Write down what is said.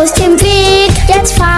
Aus dem Weg, jetzt fahren.